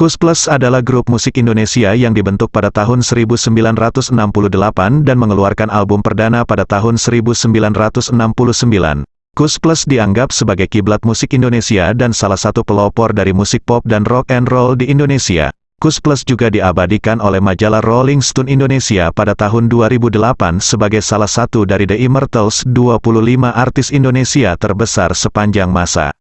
Kus Plus adalah grup musik Indonesia yang dibentuk pada tahun 1968 dan mengeluarkan album perdana pada tahun 1969. Kus Plus dianggap sebagai kiblat musik Indonesia dan salah satu pelopor dari musik pop dan rock and roll di Indonesia. Kus Plus juga diabadikan oleh majalah Rolling Stone Indonesia pada tahun 2008 sebagai salah satu dari The Immortals 25 artis Indonesia terbesar sepanjang masa.